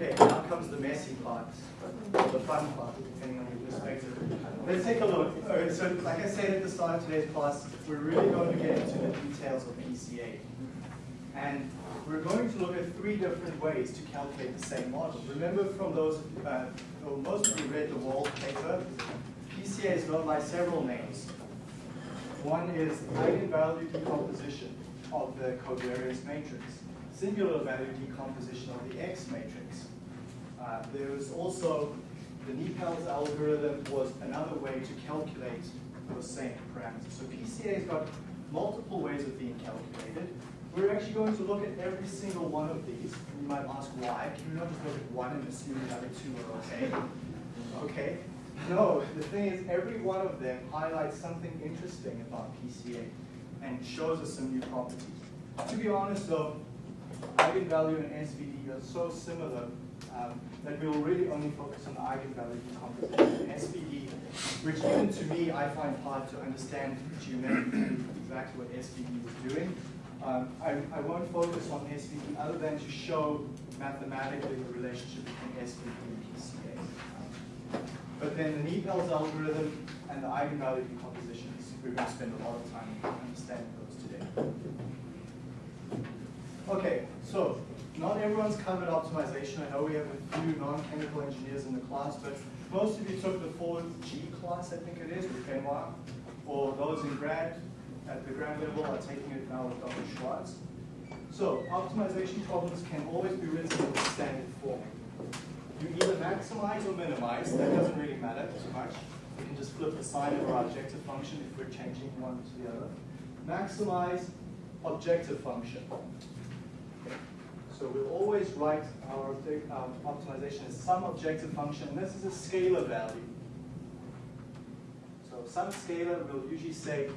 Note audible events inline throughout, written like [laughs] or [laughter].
Okay, now comes the messy part, or the fun part, depending on your perspective. Let's take a look. So like I said at the start of today's class, we're really going to get into the details of PCA. And we're going to look at three different ways to calculate the same model. Remember from those, uh, most of you read the Wold paper, PCA is known by several names. One is eigenvalue decomposition of the covariance matrix, singular value decomposition of the X matrix. Uh, there was also the NIPALS algorithm was another way to calculate those same parameters. So PCA's got multiple ways of being calculated. We're actually going to look at every single one of these. You might ask why. Can you not just look at one and assume the other two are okay? Okay. No, the thing is every one of them highlights something interesting about PCA and shows us some new properties. To be honest though, eigenvalue and SVD are so similar um, that we will really only focus on the eigenvalue decomposition. SVD, which even to me I find hard to understand geometrically exactly what SVD was doing. Um, I, I won't focus on SVD other than to show mathematically the relationship between SVD and PCA. But then the NIPALS algorithm and the eigenvalue decompositions, we're going to spend a lot of time understanding those today. Okay, so not everyone's covered optimization. I know we have a few non-chemical engineers in the class, but most of you took the 4G class, I think it is, with Benoit, or those in grad, at the grad level are taking it now with Dr. Schwartz. So optimization problems can always be written in standard form. You either maximize or minimize, that doesn't really matter too much. We can just flip the sign of our objective function if we're changing one to the other. Maximize objective function. So we'll always write our um, optimization as some objective function. This is a scalar value. So some scalar will usually say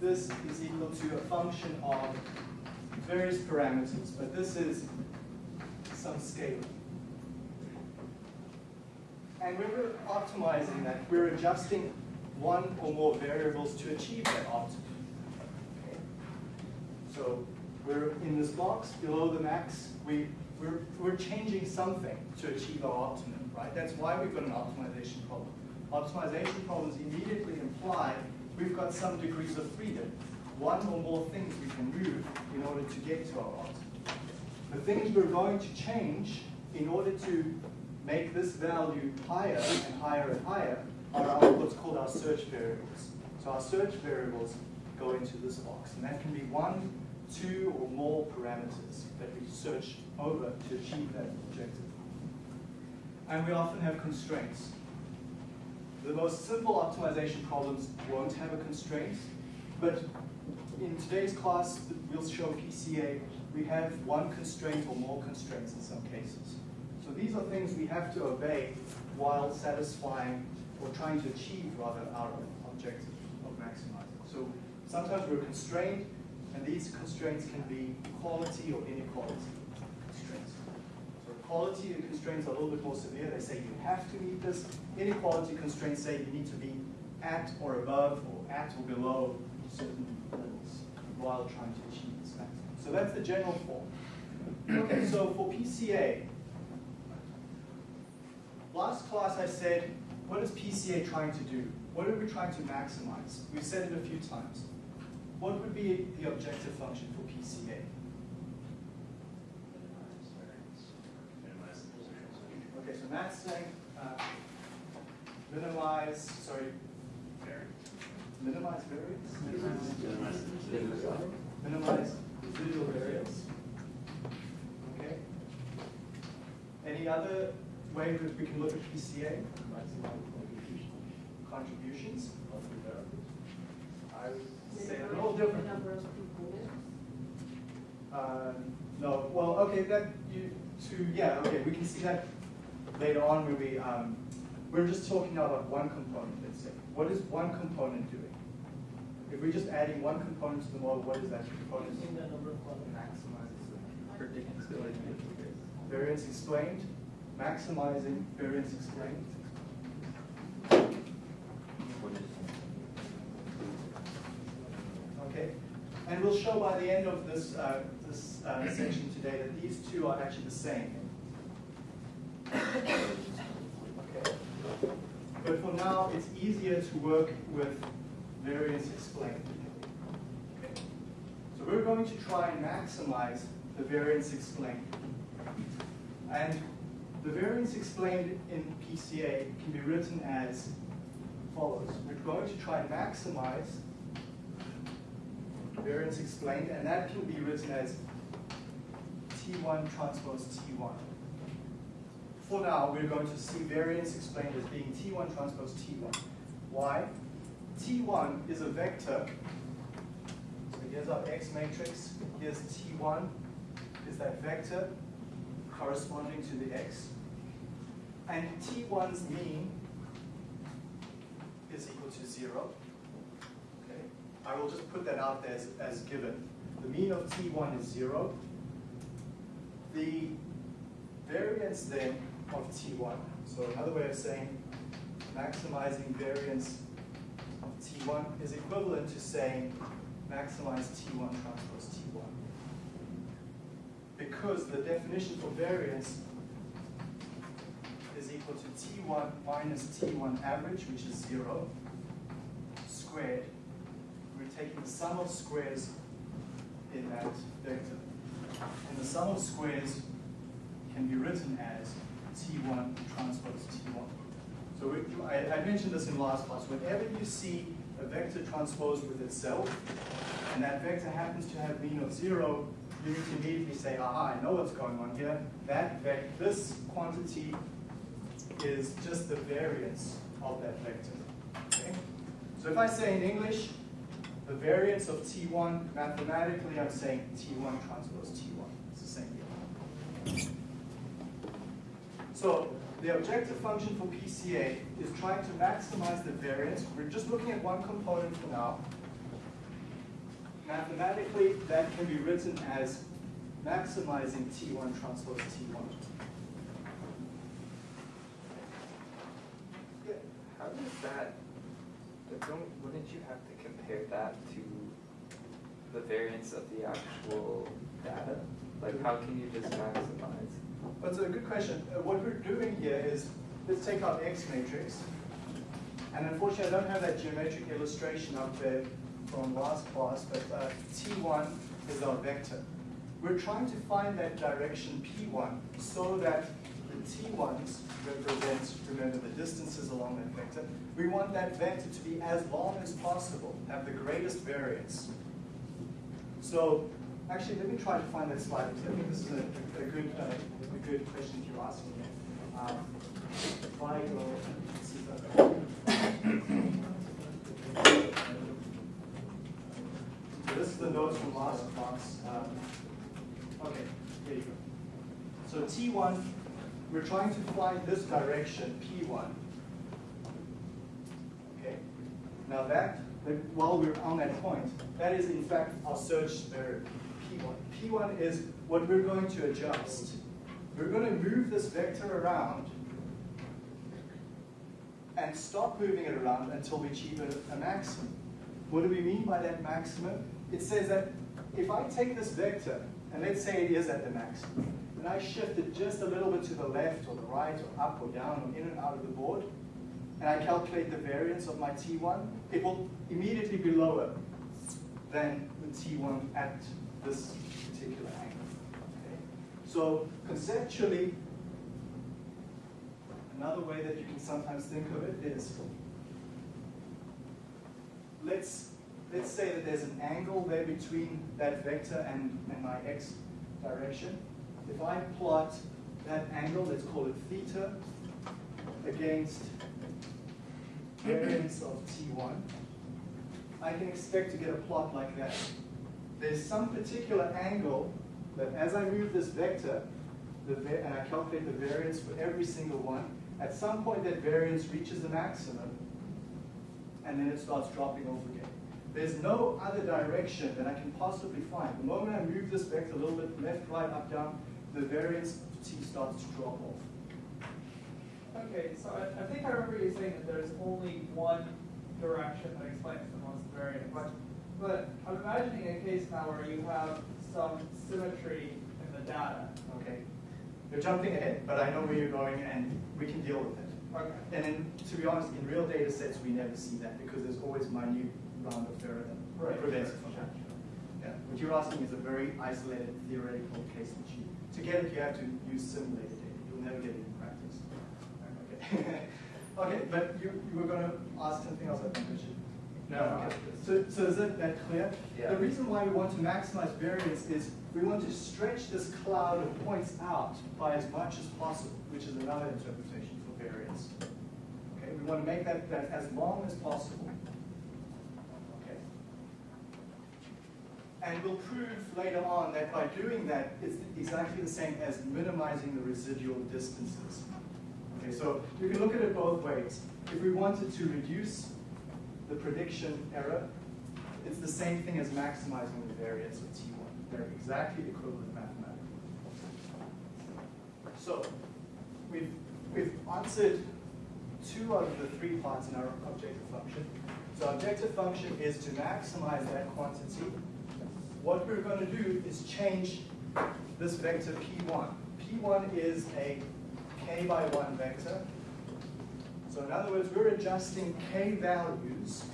this is equal to a function of various parameters, but this is some scalar. And when we're optimizing that, we're adjusting one or more variables to achieve that optimum. So we're in this box below the max, we, we're, we're changing something to achieve our optimum, right? That's why we've got an optimization problem. Optimization problems immediately imply we've got some degrees of freedom. One or more things we can move in order to get to our optimum. The things we're going to change in order to make this value higher and higher and higher are what's called our search variables. So our search variables go into this box, and that can be one, two, or more parameters that we search over to achieve that objective. And we often have constraints. The most simple optimization problems won't have a constraint, but in today's class, we'll show PCA, we have one constraint or more constraints in some cases. So these are things we have to obey while satisfying or trying to achieve rather our objective of maximizing. So sometimes we're constrained and these constraints can be equality or inequality constraints. So equality constraints are a little bit more severe. They say you have to meet this. Inequality constraints say you need to be at or above or at or below certain levels while trying to achieve this maximum. So that's the general form. Okay, so for PCA, Last class I said, what is PCA trying to do? What are we trying to maximize? We've said it a few times. What would be the objective function for PCA? Minimize variance. Okay, so Matt's saying uh, minimize, sorry, minimize variance? Minimize, minimize residual variance. Okay. Any other way that we can look at PCA, contributions. of I would say a little different. Uh, no, well, okay, that you to yeah, okay, we can see that later on when we um, we're just talking now about one component. Let's say, what is one component doing? If we're just adding one component to the model, what is that component? the number of maximizes the predictability. Variance explained maximizing variance explained. Okay, we'll show by the end of this, uh, this uh, section today that these two are actually the same. Okay. But for now, it's easier to work with variance explained. So we're going to try and maximize the variance explained. And the variance explained in PCA can be written as follows. We're going to try and maximize covariance explained, and that can be written as T1 transpose T1. For now, we're going to see variance explained as being T1 transpose T1. Why? T1 is a vector. So here's our X matrix. Here's T1 is that vector corresponding to the X. And T1's mean is equal to 0. I will just put that out there as, as given. The mean of T1 is zero. The variance then of T1, so another way of saying maximizing variance of T1 is equivalent to saying maximize T1 transpose T1. Because the definition for variance is equal to T1 minus T1 average, which is zero, squared. Taking the sum of squares in that vector. And the sum of squares can be written as T1 transpose T1. So we, I, I mentioned this in last class. Whenever you see a vector transposed with itself, and that vector happens to have mean of zero, you need to immediately say, aha, I know what's going on here. That vector, this quantity is just the variance of that vector. Okay? So if I say in English, the variance of T1, mathematically I'm saying T1 transpose T1. It's the same deal. So the objective function for PCA is trying to maximize the variance. We're just looking at one component for now. Mathematically, that can be written as maximizing T1 transpose T1. Yeah, how does that, don't, wouldn't you have to compare that to the variance of the actual data? Like, how can you just maximize? That's a good question. Uh, what we're doing here is, let's take our X matrix. And unfortunately, I don't have that geometric illustration up there from last class, but uh, T1 is our vector. We're trying to find that direction P1 so that T1s represent, remember, the distances along that vector. We want that vector to be as long as possible, have the greatest variance. So actually, let me try to find that slide because I think this is a, a good, uh, a good question you're asking. Um, if I go, let's see So this is the notes from last class. Um, okay, here you go. So T1, we're trying to find this direction, P1. Okay. Now that, while we're on that point, that is in fact our search variable, P1. P1 is what we're going to adjust. We're going to move this vector around and stop moving it around until we achieve a, a maximum. What do we mean by that maximum? It says that if I take this vector, and let's say it is at the maximum, and I shift it just a little bit to the left or the right or up or down or in and out of the board, and I calculate the variance of my T1, it will immediately be lower than the T1 at this particular angle. Okay? So conceptually, another way that you can sometimes think of it is, let's, let's say that there's an angle there between that vector and, and my x direction. If I plot that angle, let's call it theta, against variance of T1, I can expect to get a plot like that. There's some particular angle that as I move this vector, and I calculate the variance for every single one, at some point that variance reaches the maximum, and then it starts dropping off again. There's no other direction that I can possibly find. The moment I move this vector a little bit left, right, up, down, the variance of t starts to drop off. Okay, so I, I think I remember you saying that there's only one direction that explains the most variance. Right. But I'm imagining a case now where you have some symmetry in the data. Okay. You're jumping ahead, but I know where you're going and we can deal with it. Okay. And then, to be honest, in real data sets, we never see that because there's always minute round of error that Right. prevents it from happening. What you're asking is a very isolated theoretical case you, to get it, you have to use simulated data. You'll never get it in practice. Okay, [laughs] okay but you, you were gonna ask something else, I think, Richard? No, Okay. So, so is that, that clear? Yeah. The reason why we want to maximize variance is we want to stretch this cloud of points out by as much as possible, which is another interpretation for variance. Okay, we want to make that, that as long as possible. Okay. And we'll prove later on that by doing that, it's exactly the same as minimizing the residual distances. Okay, so you can look at it both ways. If we wanted to reduce the prediction error, it's the same thing as maximizing the variance of T1. They're exactly equivalent mathematically. So, we've, we've answered two out of the three parts in our objective function. So objective function is to maximize that quantity. What we're going to do is change this vector P1. P1 is a k by 1 vector. So in other words, we're adjusting k values.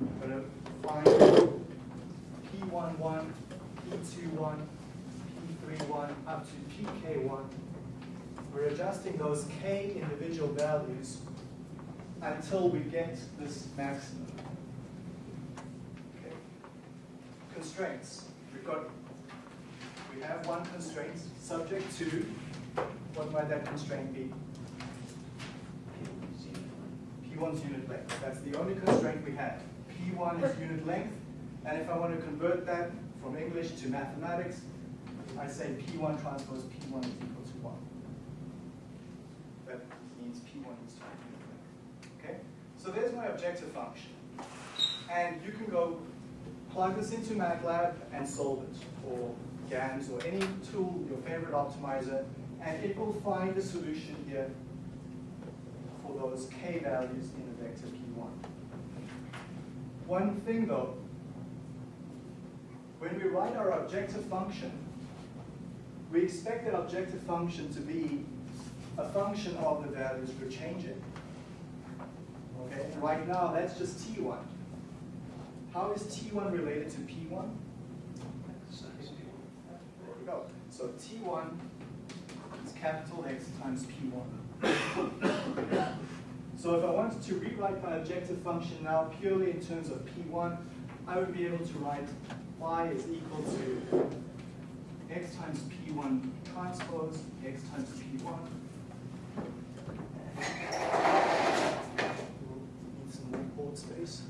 We're going to find P11, P21, P31, up to PK1. We're adjusting those k individual values until we get this maximum. Okay. Constraints. We've got, we have one constraint subject to, what might that constraint be? P1's unit length. That's the only constraint we have. P1 is unit length, and if I want to convert that from English to mathematics, I say P1 transpose P1 is equal to 1. That means P1 is unit length. Okay? So there's my objective function. And you can go plug this into MATLAB and solve it, or GAMS, or any tool, your favorite optimizer, and it will find a solution here for those k values in the vector p1. One thing though, when we write our objective function, we expect that objective function to be a function of the values we're changing. Okay, and right now that's just t1. How is t1 related to p1? There we go. So t1 is capital X times p1. So if I wanted to rewrite my objective function now purely in terms of P1, I would be able to write y is equal to x times P1 transpose, x times P1. Need some more board space.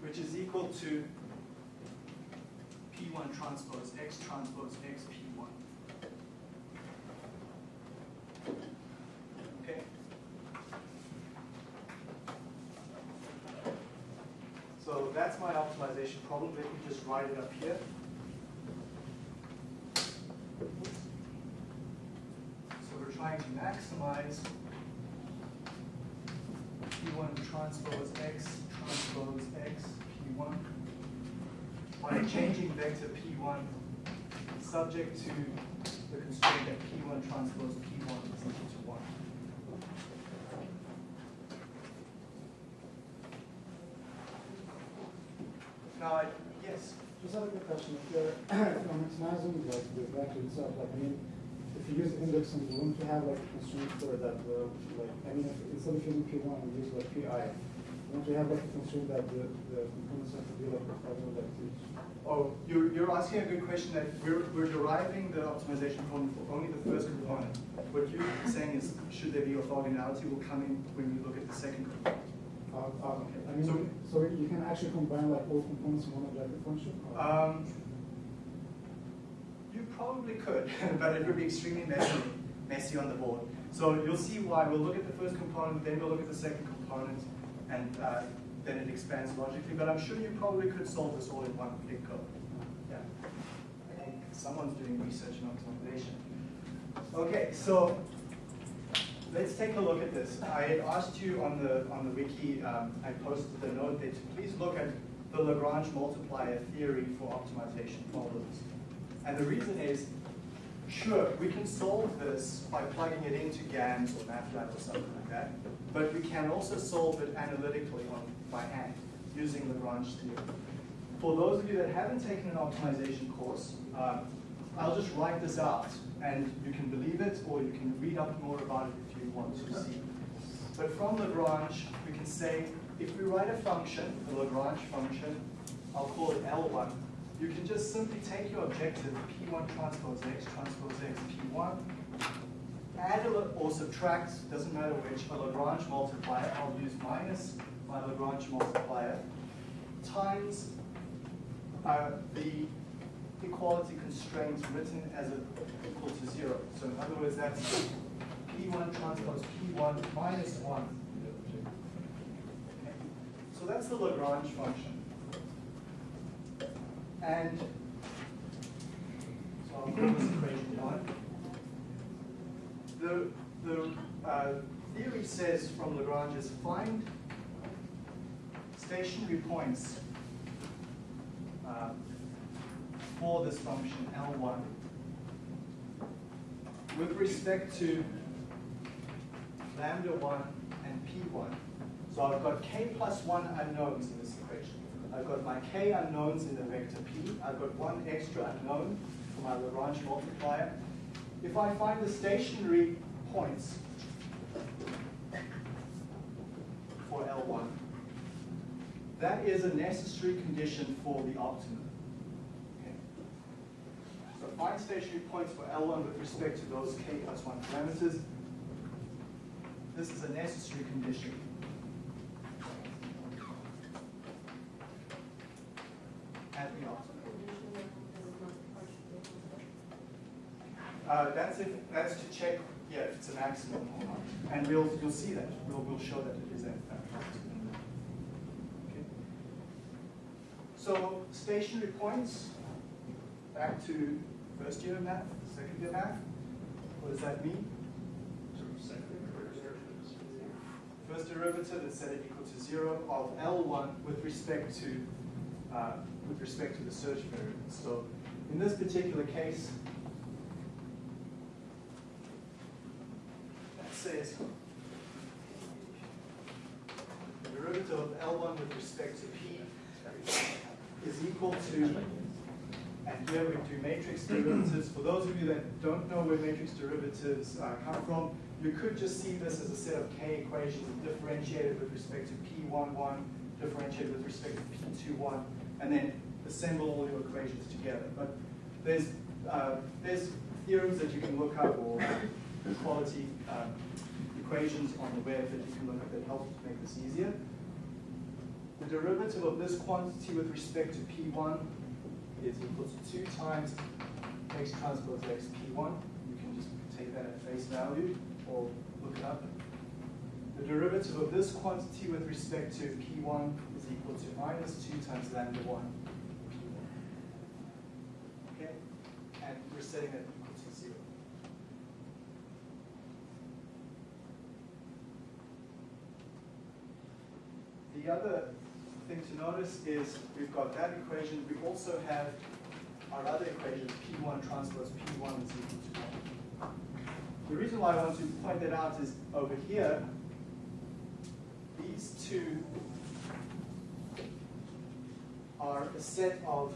Which is equal to P1 transpose, x transpose, x P1. Okay. So that's my optimization problem. Let me just write it up here. So we're trying to maximize P1 transpose X transpose X P1 by changing vector P1 subject to the constraint that P1 transpose P1 is equal to 1. Now, I, yes, Just have a quick question. If you're, [clears throat] if you're maximizing like the vector itself, like I mean, if you use index and you want to have like a constraint for that, uh, like I mean, if, instead of using P1, you use like PI. You want to have like a constraint that the, the components have to be like orthogonal like to each. Oh, you're, you're asking a good question that we're, we're deriving the optimization problem for only the first component. What you're saying is, should there be orthogonality will come in when we look at the second component. Uh, uh, Okay. I mean, So- so, you can actually combine like all components in one objective function. Um, you probably could, [laughs] but it would be extremely messy, messy on the board. So you'll see why. We'll look at the first component, then we'll look at the second component, and uh, then it expands logically. But I'm sure you probably could solve this all in one big code. Yeah. I think someone's doing research and optimization. Okay, so let's take a look at this. I had asked you on the on the wiki, um, I posted the note that please look at the Lagrange multiplier theory for optimization problems. And the reason is, sure, we can solve this by plugging it into GAMS or MATLAB or something like that, but we can also solve it analytically on, by hand, using Lagrange theory. For those of you that haven't taken an optimization course, um, I'll just write this out, and you can believe it, or you can read up more about it if you want to see. But from Lagrange, we can say, if we write a function, the Lagrange function, I'll call it L1, you can just simply take your objective, P1 transpose X, transpose X, P1, add or subtract, doesn't matter which, a Lagrange multiplier, I'll use minus my Lagrange multiplier, times uh, the equality constraints written as a, equal to zero. So in other words, that's P1 transpose P1 minus one. Okay. So that's the Lagrange function. And so I'll call this equation one. The, the uh, theory says from Lagrange is find stationary points uh, for this function L1 with respect to lambda 1 and P1. So I've got k plus 1 unknowns in this equation. I've got my k unknowns in the vector P. I've got one extra unknown for my Lagrange multiplier. If I find the stationary points for L1, that is a necessary condition for the optimum. Okay. So find stationary points for L1 with respect to those k plus 1 parameters. This is a necessary condition. At the optimum. Uh, that's if, that's to check, yeah, if it's a maximum or not. And we'll, you'll see that. We'll, we'll show that it is at that optimum. Okay. So stationary points, back to first year math, second year math. What does that mean? First derivative is set it equal to zero of L1 with respect to uh, with respect to the search variable. So in this particular case, that says the derivative of L1 with respect to P is equal to, and here we do matrix derivatives. For those of you that don't know where matrix derivatives uh, come from, you could just see this as a set of k equations differentiated with respect to P11, differentiated with respect to P21, and then assemble all your equations together. But there's, uh, there's theorems that you can look up or quality um, equations on the web that you can look up that help make this easier. The derivative of this quantity with respect to P1 is equal to 2 times x transpose x P1. You can just take that at face value or look it up. The derivative of this quantity with respect to P1 is equal to minus 2 times lambda 1 P1. Okay? And we're setting that equal to 0. The other thing to notice is we've got that equation. We also have our other equation, P1 transpose P1 is equal to 1. The reason why I want to point that out is over here, these two are a set of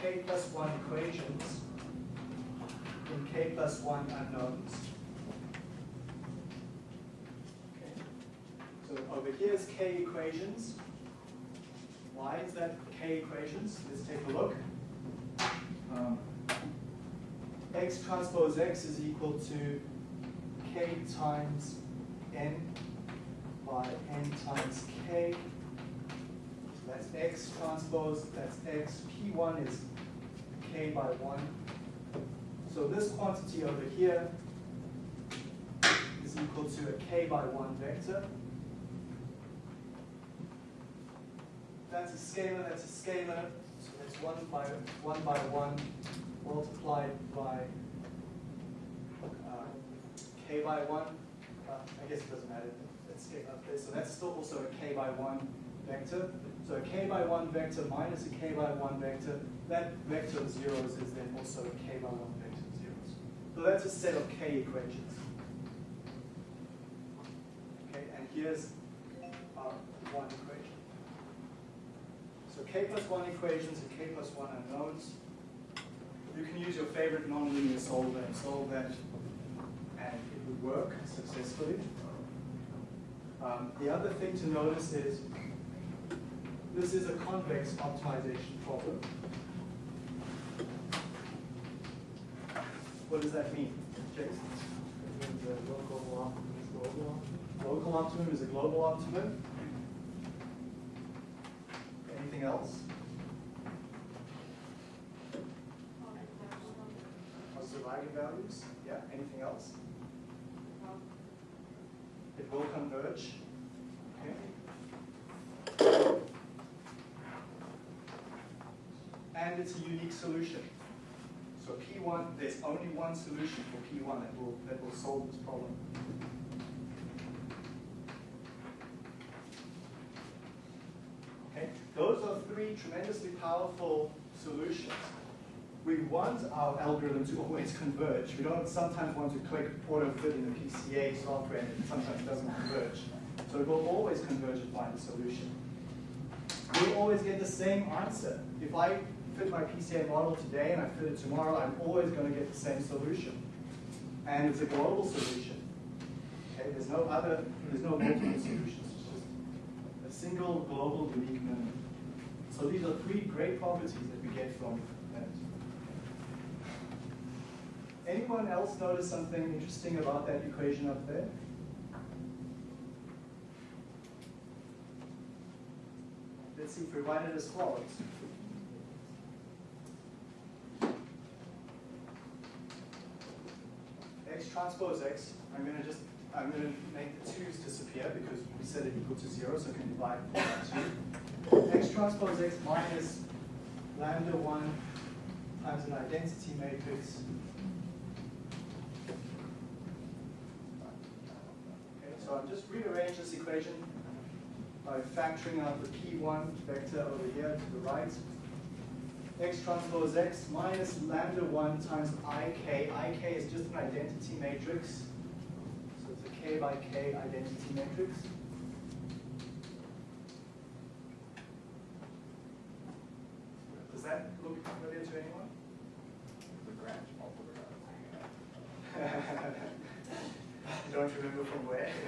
k plus 1 equations in k plus 1 unknowns. Okay. So over here is k equations. Why is that k equations? Let's take a look. Um, x transpose x is equal to k times n by n times k. So that's x transpose, that's x. P1 is k by 1. So this quantity over here is equal to a k by 1 vector. That's a scalar, that's a scalar. So that's 1 by 1 by 1 multiplied by uh, k by 1. Uh, I guess it doesn't matter. Let's up there. So that's still also a k by 1 vector. So a k by 1 vector minus a k by 1 vector, that vector of zeros is then also a k by 1 vector of zeros. So that's a set of k equations. Okay, and here's our one equation. So k plus 1 equations and k plus 1 unknowns. You can use your favorite nonlinear solver and solve that, and it would work successfully. Um, the other thing to notice is this is a convex optimization problem. What does that mean, Jason? The local optimum is global. Local optimum is a global optimum. Anything else? Positive eigenvalues? Yeah, anything else? It will converge. Okay. And it's a unique solution. So P1, there's only one solution for P1 that will, that will solve this problem. Okay, those are three tremendously powerful solutions. We want our algorithm to always converge. We don't sometimes want to click auto fit in the PCA software and it sometimes doesn't converge. So it will always converge and find a solution. We'll always get the same answer. If I fit my PCA model today and I fit it tomorrow, I'm always going to get the same solution. And it's a global solution. Okay, there's no other, there's no multiple solutions. It's just a single global unique minimum. So these are three great properties that we get from that. Anyone else notice something interesting about that equation up there? Let's see if we write it as follows. X transpose X, I'm gonna just, I'm gonna make the twos disappear because we said it equal to zero, so I can divide by two. X transpose X minus lambda one times an identity matrix. Okay, so I'll just rearrange this equation by factoring out the P1 vector over here to the right. X transpose X minus lambda 1 times IK. IK is just an identity matrix. So it's a K by K identity matrix. Does that look familiar to anyone? Lagrange [laughs] You don't remember from where? [laughs]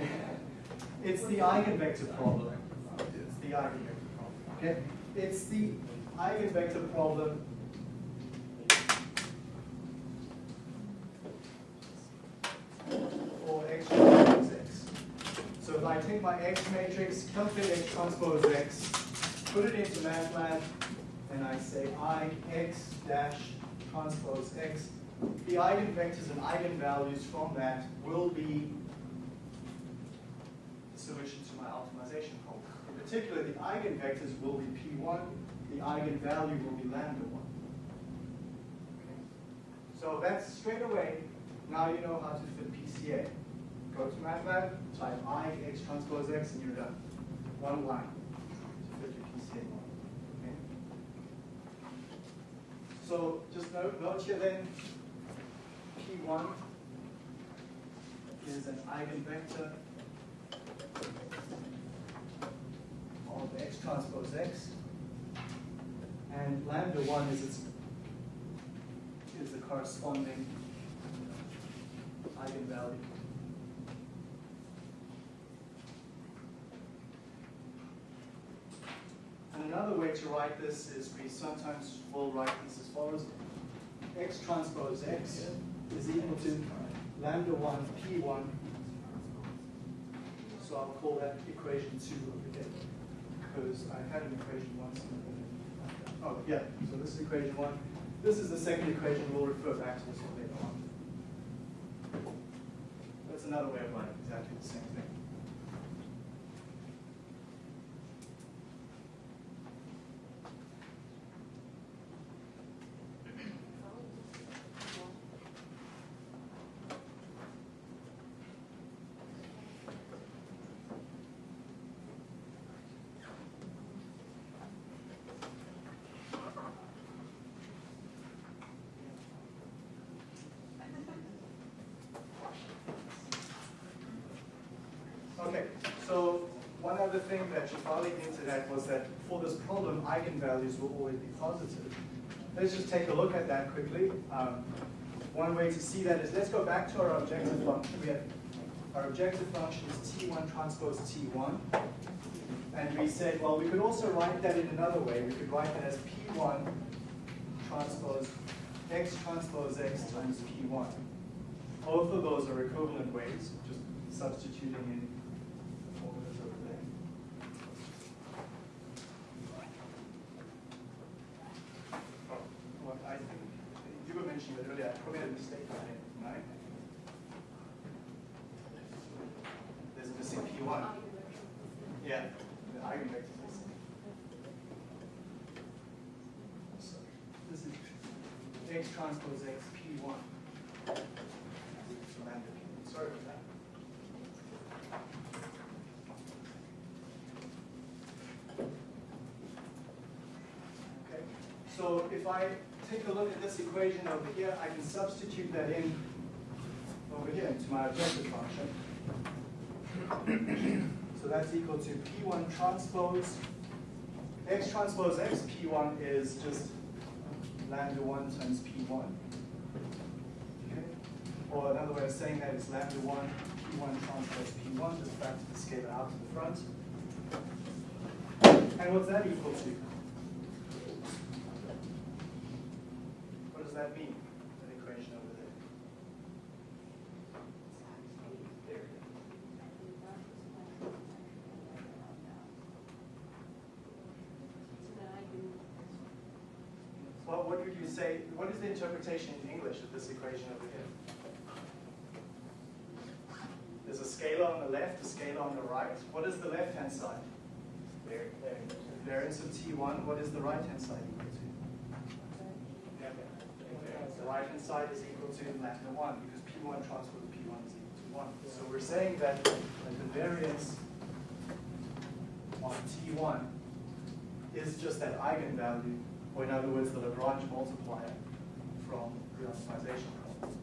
It's the eigenvector problem. It's the eigenvector problem. Okay? It's the eigenvector problem for x transpose x. So if I take my x matrix, calculate x transpose x, put it into MATLAB, and I say I x dash transpose x, the eigenvectors and eigenvalues from that will be the solution to my optimization problem. In particular, the eigenvectors will be P1, the eigenvalue will be lambda 1. Okay? So that's straight away, now you know how to fit PCA. Go to MATLAB, type I x transpose x, and you're done. One line to fit your PCA model. Okay? So just note, note here then, P1 is an eigenvector of x transpose x, and lambda 1 is its is the corresponding eigenvalue. And another way to write this is we sometimes will write this as follows. x transpose x is equal to lambda 1 p1. So I'll call that equation 2 over here. Because I had an equation once. Oh, yeah, so this is equation 1. This is the second equation. We'll refer back to this one later on. That's another way of writing exactly the same thing. Okay, so one other thing that Shefali hinted at was that for this problem, eigenvalues will always be positive. Let's just take a look at that quickly. Um, one way to see that is let's go back to our objective function. We have our objective function is T1 transpose T1. And we said, well, we could also write that in another way. We could write that as P1 transpose X transpose X times P1. Both of those are equivalent ways, just substituting in the formulas over there. Oh, What I think, it earlier, I probably had a mistake on it, right? There's a missing P1. Yeah, the eigenvector is missing. This is X transpose X P1. Lambda P1. Sorry about that. Okay, so if I take a look at this equation over here, I can substitute that in over here into my objective function. [clears throat] So that's equal to P1 transpose, X transpose X P1 is just lambda 1 times P1. Okay? Or another way of saying that is lambda 1, P1 transpose P1, just factor the scalar out to the front. And what's that equal to? What does that mean, that equation over there? What would you say, what is the interpretation in English of this equation over here? There's a scalar on the left, a scalar on the right. What is the left-hand side? Variance of T1. What is the right-hand side equal to? The right-hand side is equal to lambda 1 because P1 transpose P1 is equal to 1. So we're saying that that the variance on T1 is just that eigenvalue, or in other words, the Lagrange multiplier from the optimization problem.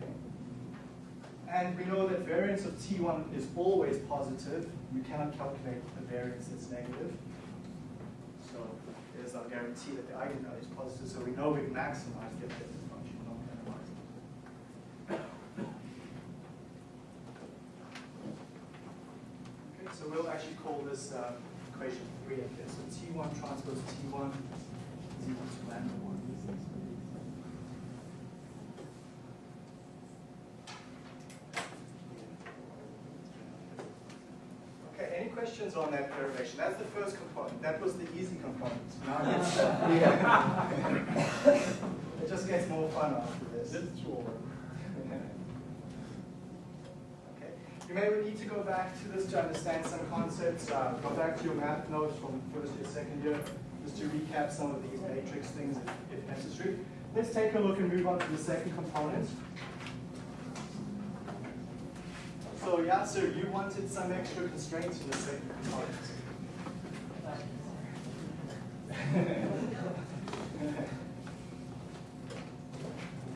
Okay? And we know that variance of T1 is always positive. You cannot calculate a variance that's negative. So there's no guarantee that the eigenvalue is positive. So we know we maximize the objective function, not minimize it. Okay, so we'll actually call this uh, equation 3 up here. So T1 transpose T1 Okay, any questions on that derivation? That's the first component. That was the easy component. Now [laughs] it's, [laughs] [laughs] it just gets more fun after this. Okay. You may need to go back to this to understand some concepts. Uh, go back to your math notes from first year, second year, just to recap some of these matrix things if, if necessary. Let's take a look and move on to the second component. So Yasser, you wanted some extra constraints in the second component. [laughs]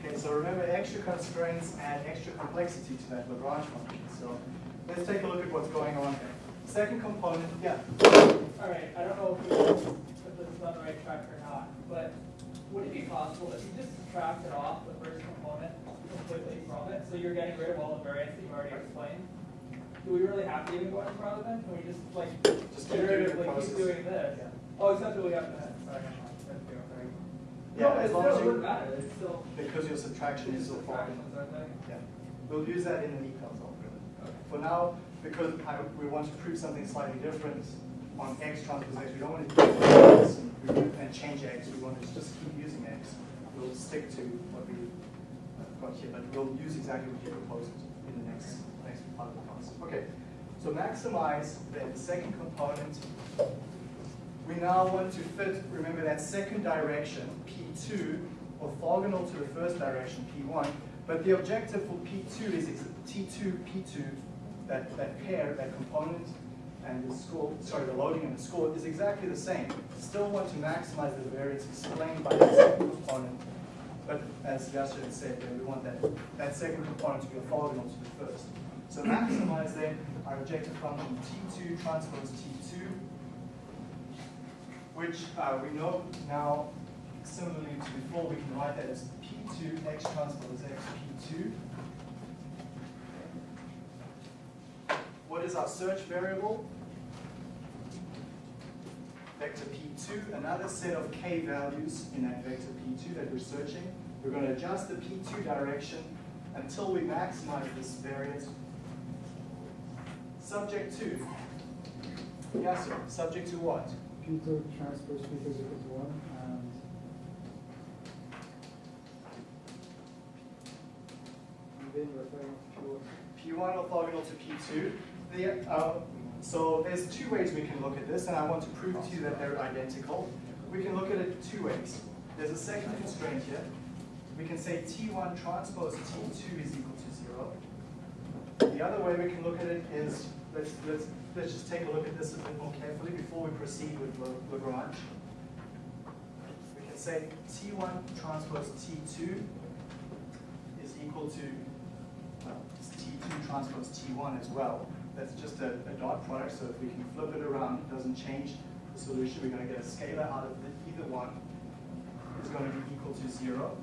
Okay, so remember extra constraints add extra complexity to that Lagrange function. So let's take a look at what's going on here. Second component, yeah. All right, I don't know if, if this is on the right track or not, but would it be possible if you just subtracted off the first component completely from it, so you're getting rid of all the variance that you've already explained? Do we really have to even go any farther then? Can we just like Just iteratively keep doing this? Yeah. Oh, except that we have to, sorry. Yeah, No, as long as you- matter, it's still. Because your subtraction is so far. Subtractions, aren't they? Yeah, we'll use that in the details algorithm. Okay. For now, because I, we want to prove something slightly different on x transpose x, we don't want to do this and, change x, we want to just keep using x. We'll stick to what we got here, but we'll use exactly what you proposed in the next, next part of the class. Okay, so maximize the second component. We now want to fit, remember that second direction, P2, orthogonal to the first direction, P1, but the objective for P2 is ex- T2, P2, that, that pair, that component, and the score, sorry, the loading and the school is exactly the same. Still want to maximize the variance explained by the second component, but as had said, we want that, that second component to be orthogonal to the first. So maximize then, our objective function T2 transpose T2, which uh, we know now, similarly to before, we can write that as P2 x transpose x P2. What is our search variable? Vector P2, another set of k values in that vector P2 that we're searching. We're going to adjust the P2 direction until we maximize this variance. Subject to, yes sir, subject to what? P two transpose P two is equal to one, and and then referring to P1 orthogonal to P2. The, uh, so there's two ways we can look at this, and I want to prove to you that they're identical. We can look at it two ways. There's a second constraint here. We can say T1 transpose T2 is equal to zero. The other way we can look at it is, let's, let's, let's just take a look at this a bit more carefully before we proceed with La- Lagrange. We can say T1 transpose T2 is equal to well, T2 transpose T1 as well. That's just a, a dot product, so if we can flip it around, it doesn't change the solution. We're going to get a scalar out of the, either one is going to be equal to zero.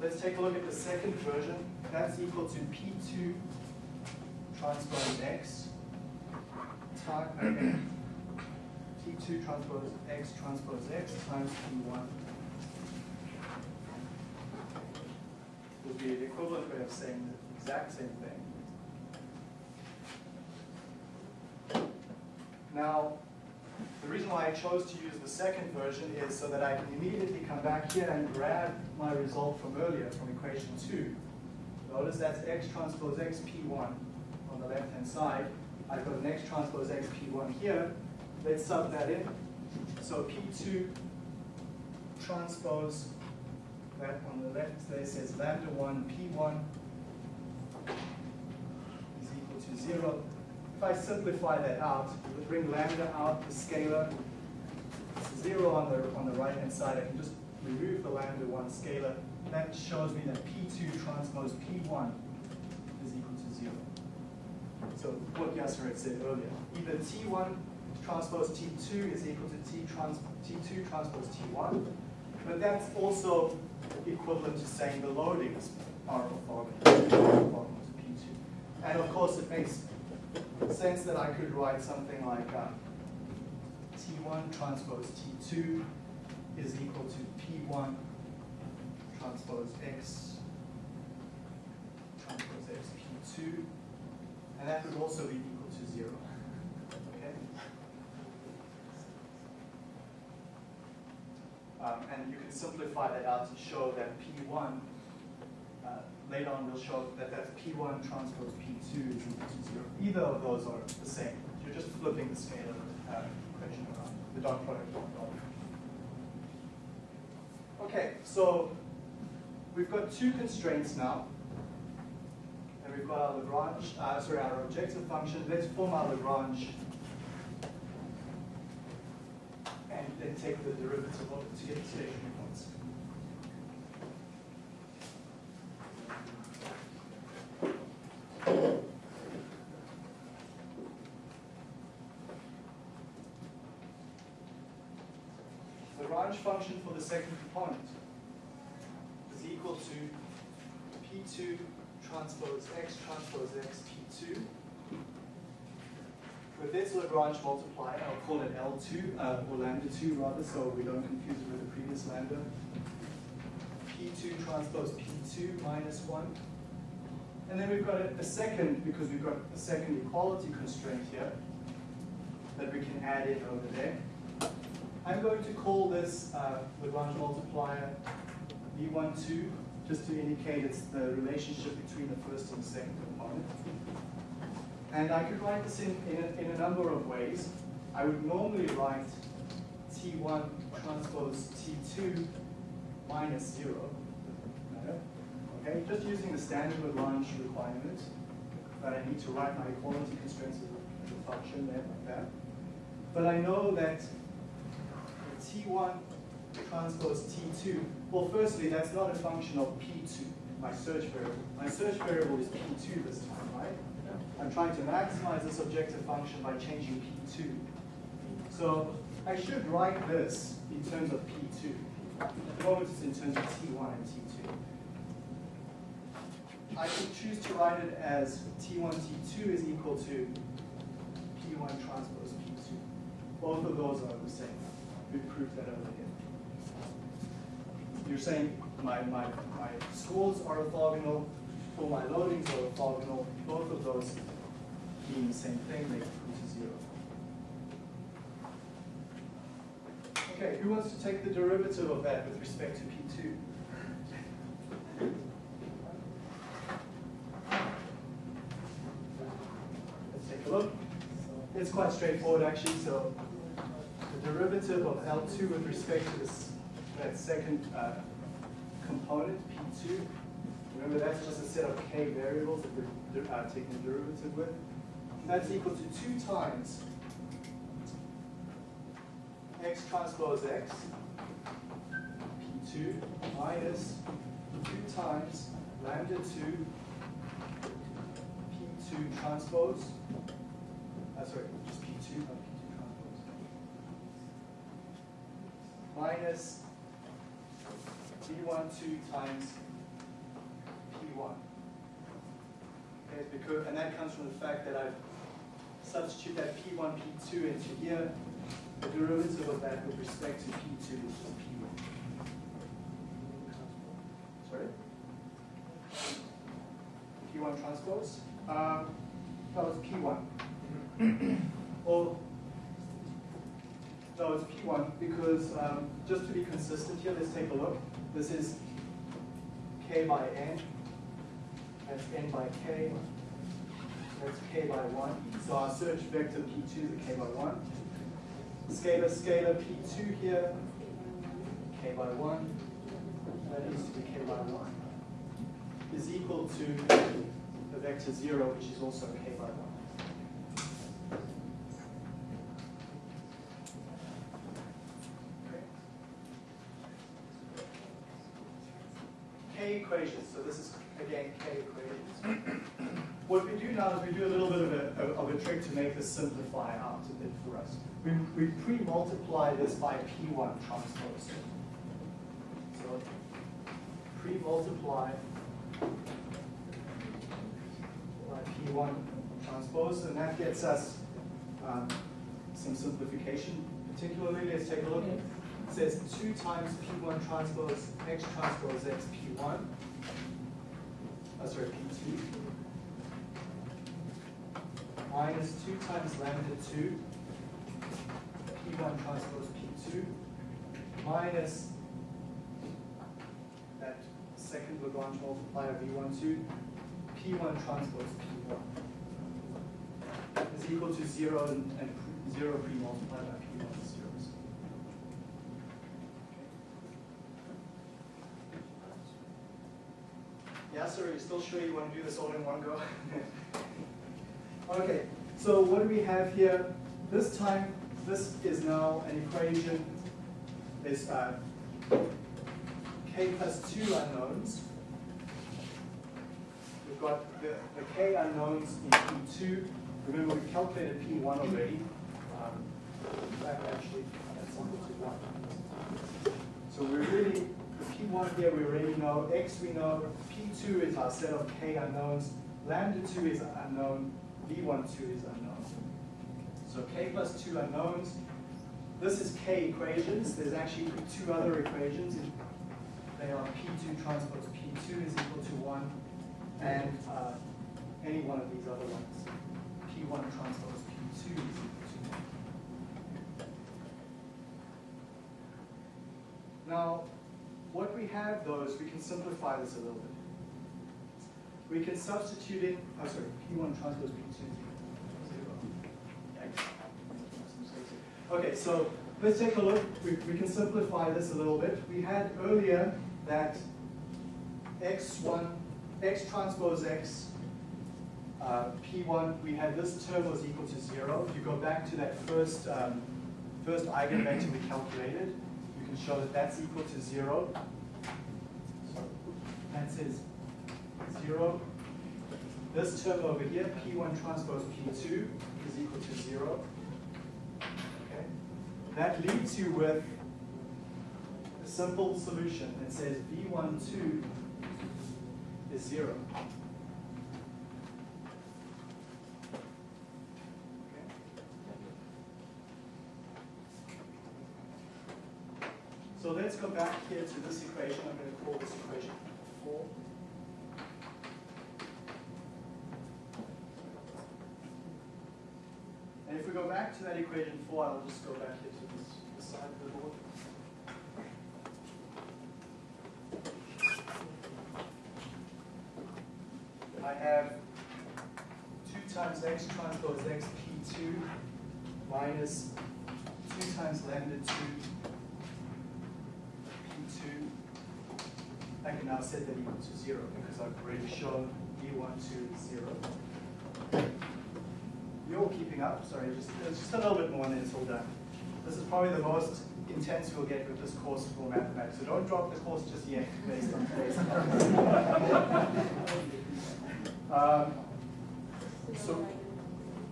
Let's take a look at the second version. That's equal to P2 transpose X time, uh, T2 transpose X transpose X times P1 would be the equivalent way of saying the exact same thing. Now, the reason why I chose to use the second version is so that I can immediately come back here and grab my result from earlier, from equation two. Notice that's x transpose x p1 on the left-hand side. I've got an x transpose x p1 here. Let's sub that in. So p2 transpose that on the left there says lambda 1 p1 is equal to 0. If I simplify that out, bring lambda out, the scalar, it's 0 on the, on the right-hand side. I can just remove the lambda 1 scalar. That shows me that p2 transpose p1 is equal to 0. So what Yasser had said earlier, either t1 transpose t2 is equal to t trans, t2 transpose t1, but that's also equivalent to saying the loadings are orthogonal to P2. And of course, it makes sense that I could write something like uh, T1 transpose T2 is equal to P1 transpose X transpose X P2, and that would also be equal to zero. Okay? Um, and you can simplify that out to show that P1, uh, later on we'll show that that's P1 transpose P2 is equal to zero. Either of those are the same. You're just flipping the scalar uh, equation around, the dot product dot product. Okay, so we've got two constraints now. And we've got our Lagrange, uh, sorry, our objective function. Let's form our Lagrange and then take the derivative of it to get the stationary Lagrange function for the second component is equal to P2 transpose X transpose X P2 with this Lagrange multiplier, I'll call it L2, uh, or lambda 2 rather, so we don't confuse it with the previous lambda. P2 transpose P2 minus 1. And then we've got a, a second, because we've got a second equality constraint here, that we can add in over there. I'm going to call this uh, Lagrange multiplier V12, just to indicate it's the relationship between the first and second component. And I could write this in, in, a, in a number of ways. I would normally write T1 transpose T2 minus 0. Okay, just using the standard Lagrange requirement, but I need to write my equality constraints as a function there like that. But I know that T1 transpose T2, well, firstly, that's not a function of P2, my search variable. My search variable is P2 this time, right? I'm trying to maximize this objective function by changing P2. So I should write this in terms of P2. At the moment it's in terms of T1 and T2. I can choose to write it as T1, T2 is equal to P1 transpose P2. Both of those are the same. We proved that over. You're saying my, my, my scores are orthogonal, or my loadings are orthogonal, both of those being the same thing, they equal to zero. Okay, who wants to take the derivative of that with respect to P2? Let's take a look. It's quite straightforward actually, so derivative of L2 with respect to this, that second uh, component, P2, remember that's just a set of k variables that we're uh, taking the derivative with. That's equal to 2 times x transpose x, P2, minus 2 times lambda 2 P2 transpose, uh, sorry, just P2, not P2 transpose, minus P1 2 times P1. Okay, because, and that comes from the fact that I've substitute that P1, P2 into here, the derivative of that with respect to P2 is just P1. Sorry? P1 transpose? Um, no, it's P1. or, no, it's P1 because um, just to be consistent here, let's take a look. This is K by N. That's N by K. That's K by 1. So our search vector P2 is a K by 1. Scalar, scalar P2 here, K by 1. That needs to be K by 1. Is equal to the vector 0, which is also K by 1. Okay. K equations, so this is again K equations. What we do now is we do a little bit of a, of a trick to make this simplify out a bit for us. We, we pre-multiply this by P1 transpose. So pre-multiply by P1 transpose, and that gets us um, some simplification. Particularly, let's take a look. It says 2 times P1 transpose X transpose X P1. Oh, sorry, P2 minus 2 times lambda 2, P1 transpose P2, minus that second Lagrange multiplier V12, P1 transpose P1 is equal to 0 and, and 0 pre-multiplied by P1 is zeros. Yeah, sir, you still sure you want to do this all in one go? [laughs] Okay, so what do we have here? This time, this is now an equation. There's uh, k plus two unknowns. We've got the, the k unknowns in P2. Remember, we calculated P1 already. Um, in fact, actually, that's equal to 1. So we really, P1 here, we already know. X we know. P2 is our set of k unknowns. Lambda 2 is unknown. V12 is unknown. So k plus two unknowns. This is k equations. There's actually two other equations. They are P2 transpose P2 is equal to 1, and uh, any one of these other ones. P1 transpose P2 is equal to 1. Now, what we have though is we can simplify this a little bit. We can substitute in, oh sorry, P1 transpose P2 is equal to zero. Yikes. Okay, so let's take a look. We, we can simplify this a little bit. We had earlier that x1, x transpose x, uh, P1, we had this term was equal to zero. If you go back to that first, um, first eigenvector we calculated, and show that that's equal to 0. That says 0. This term over here, P1 transpose P2, is equal to 0. Okay. That leaves you with a simple solution that says V12 is 0. So let's go back here to this equation. I'm going to call this equation four. And if we go back to that equation four, I'll just go back here to this, this side of the board. I have two times x transpose x p2 minus two times lambda two p2. I set that equal to zero because I've already shown v12 is zero. You're all keeping up, sorry, just, it's just a little bit more and then it's all done. This is probably the most intense you'll get with this course for mathematics, so don't drop the course just yet based on today's um, So,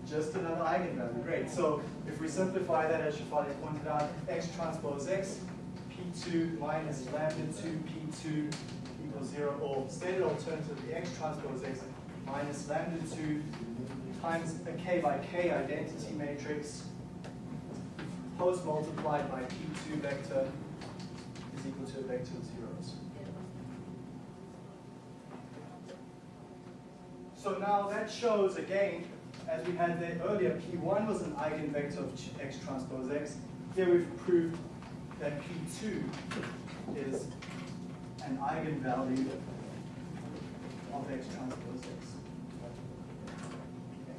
just another eigenvalue, great. So if we simplify that, as Shafali pointed out, x transpose x, p2 minus lambda 2 p2 equals 0, or stated alternatively, x transpose x minus lambda 2 times a k by k identity matrix post multiplied by p2 vector is equal to a vector of zeros. So now that shows again, as we had there earlier, P1 was an eigenvector of x transpose x. Here we've proved that P2 is an eigenvalue of x transpose x. Okay.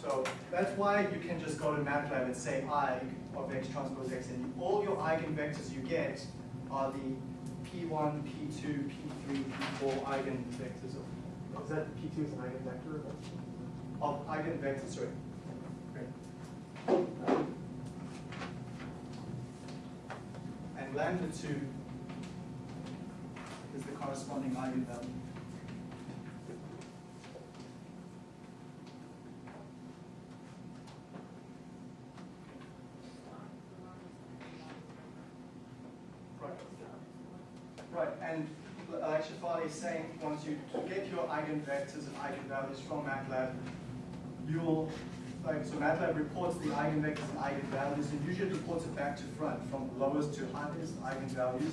So that's why you can just go to MATLAB and say eig of x transpose x, and all your eigenvectors you get are the P1, P2, P3, P4 eigenvectors of Is that P two is an eigenvector? of eigenvectors, sorry. Great. And lambda 2 is the corresponding eigenvalue. Right. Right, and like Shafali is saying, once you get your eigenvectors and eigenvalues from MATLAB, you'll, so MATLAB reports the eigenvectors and eigenvalues, and usually reports it back to front, from lowest to highest eigenvalues.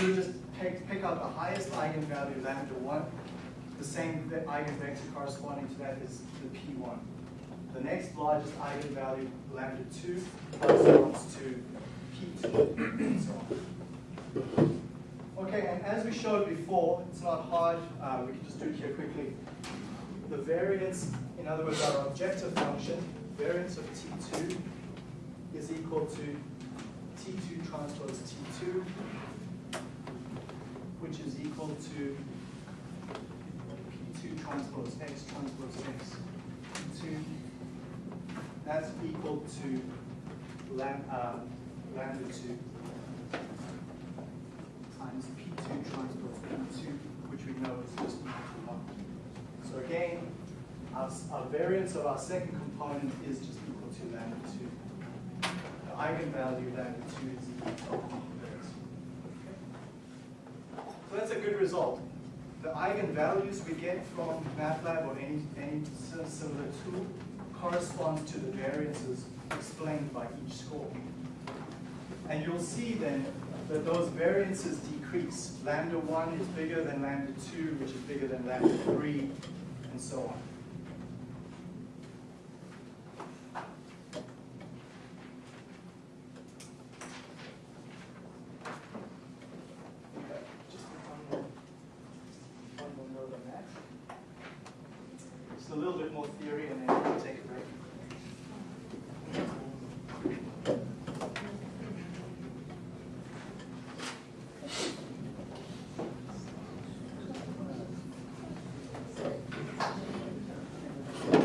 You just pick, pick out the highest eigenvalue, lambda 1, the same eigenvector corresponding to that is the P1. The next largest eigenvalue, lambda 2, corresponds to P2, and so on. Okay, and as we showed before, it's not hard, uh, we can just do it here quickly. The variance, in other words, our objective function, variance of T2 is equal to T2 transpose T2, which is equal to P2 transpose X transpose X. P2, that's equal to uh, lambda 2 times P2 transpose P2, which we know is just 1. So again, our, our variance of our second component is just equal to lambda 2. The eigenvalue lambda 2 is equal to our variance. So that's a good result. The eigenvalues we get from MATLAB or any, any similar tool corresponds to the variances explained by each score. And you'll see then that those variances decrease. Lambda 1 is bigger than lambda 2, which is bigger than lambda 3, and so on. Okay, just one more, one more note on that. Just a little bit more theory and then we'll take a break.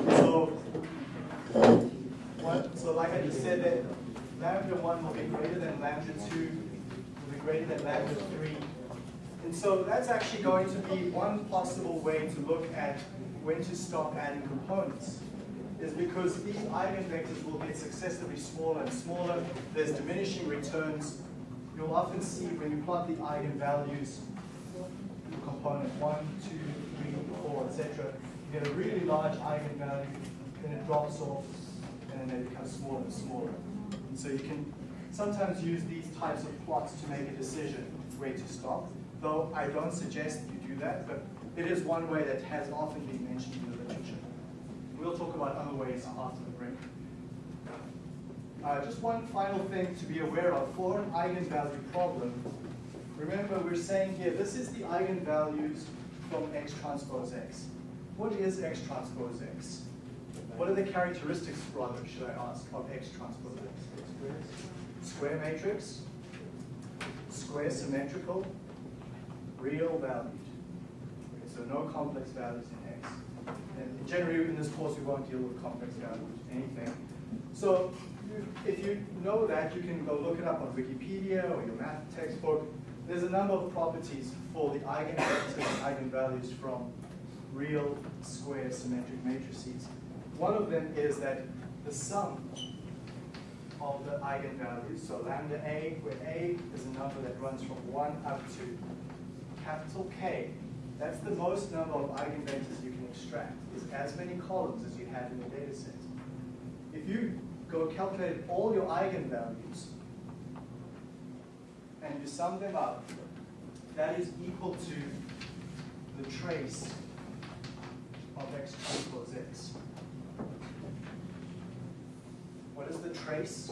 So, what, so like I just said, that lambda one will be greater than lambda two, will be greater than lambda three. And so that's actually going to be one possible way to look at when to stop adding components is because these eigenvectors will get successively smaller and smaller. There's diminishing returns. You'll often see when you plot the eigenvalues, component one, two, three, four, etc. You get a really large eigenvalue, then it drops off, and then it becomes smaller and smaller. And so you can sometimes use these types of plots to make a decision where to stop, though I don't suggest you do that, but it is one way that has often been mentioned in the literature. We'll talk about other ways after the break. Uh, just one final thing to be aware of for an eigenvalue problem. Remember, we're saying here, this is the eigenvalues from X transpose X. What is X transpose X? What are the characteristics, rather, should I ask, of X transpose X? Square matrix, square symmetrical, real valued. Okay, so no complex values in X. And generally in this course we won't deal with complex values, anything. So if you know that, you can go look it up on Wikipedia or your math textbook. There's a number of properties for the eigenvectors and eigenvalues from real square symmetric matrices. One of them is that the sum of the eigenvalues, so lambda A, where A is a number that runs from 1 up to capital K, that's the most number of eigenvectors you can extract, is as many columns as you have in the data set. If you go calculate all your eigenvalues and you sum them up, that is equal to the trace of x transpose x. What is the trace?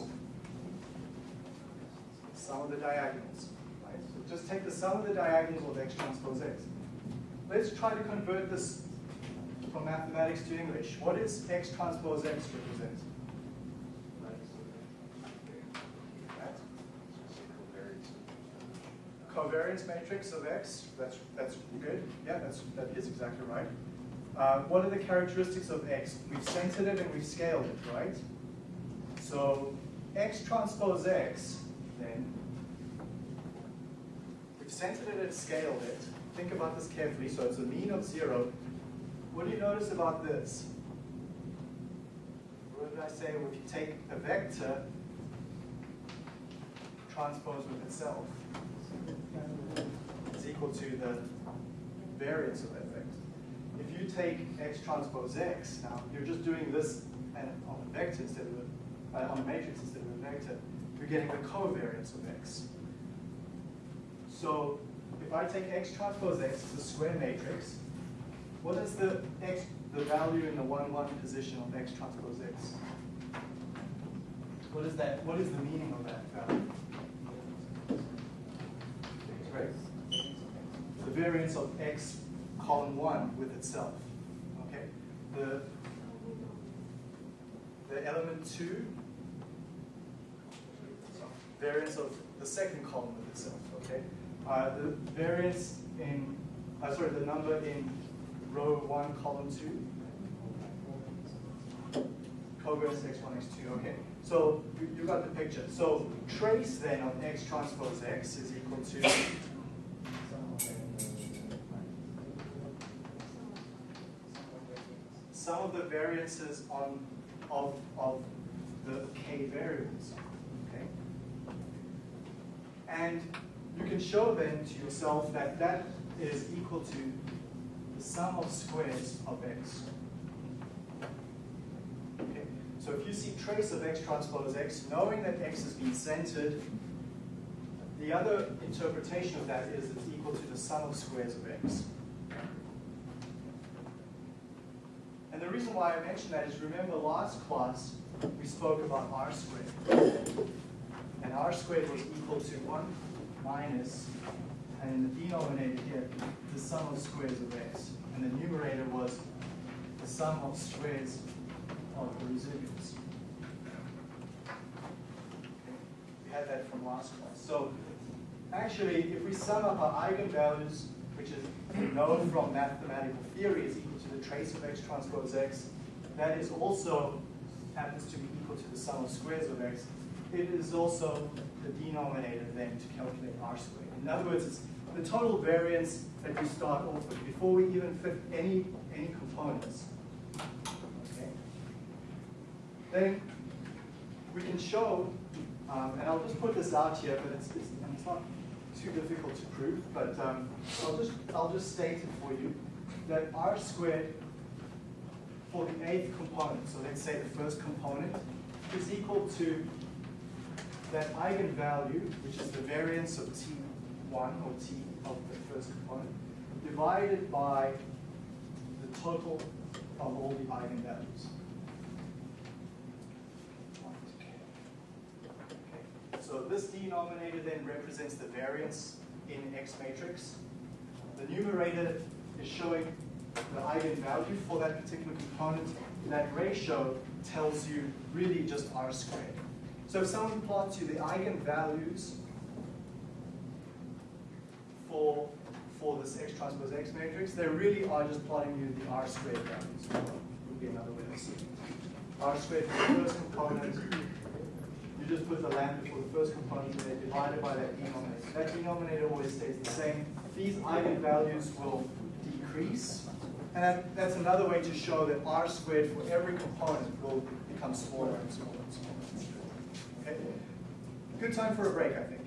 Sum of the diagonals. Just take the sum of the diagonals of x transpose x. Let's try to convert this from mathematics to English. What is x transpose x represent? Covariance matrix of x, that's, that's good. Yeah, that's, that is exactly right. Uh, what are the characteristics of x? We've centered it and we've scaled it, right? So x transpose x, then, centered it and scaled it. Think about this carefully. So it's a mean of zero. What do you notice about this? What did I say? Well, if you take a vector, transpose with itself, is equal to the variance of that vector. If you take x transpose x, now you're just doing this on a vector instead of a, uh, on a matrix instead of a vector, you're getting the covariance of x. So if I take x transpose x as a square matrix, what is the x, the value in the one one position of x transpose x? What is that? What is the meaning of that value? Right. The variance of x column one with itself. Okay. The the element two variance of the second column with itself. Okay. Uh, the variance in uh, sorry the number in row one column two. Covariance x1 x2 okay. So you, you got the picture. So trace then of x transpose x is equal to sum of the variances on of of the k variables okay? And you can show then to yourself that that is equal to the sum of squares of x. Okay, so if you see trace of x transpose x, knowing that x has been centered, the other interpretation of that is it's equal to the sum of squares of x. And the reason why I mention that is remember last class we spoke about r squared. And r squared was equal to 1 minus, and in the denominator here, the sum of squares of x. And the numerator was the sum of squares of the residuals. Okay, We had that from last class. So actually, if we sum up our eigenvalues, which is we know from mathematical theory is equal to the trace of x transpose x, that is also happens to be equal to the sum of squares of x. it is also the denominator then to calculate r squared. In other words, it's the total variance that we start off with before we even fit any, any components. Okay? Then we can show, um, and I'll just put this out here, but it's, it's, it's not too difficult to prove, but um, I'll just I'll just state it for you that r squared for the eighth component, so let's say the first component, is equal to that eigenvalue, which is the variance of t1 or t of the first component, divided by the total of all the eigenvalues. So this denominator then represents the variance in X matrix. The numerator is showing the eigenvalue for that particular component. That ratio tells you really just R squared. So if someone plots you the eigenvalues for, for this X transpose X matrix, they really are just plotting you the R squared values. Would be another way of seeing it. R squared for the first component, you just put the lambda for the first component and then divide it by that denominator. That denominator always stays the same. These eigenvalues will decrease. And that, that's another way to show that r squared for every component will become smaller and smaller and smaller. Okay? Good time for a break, I think.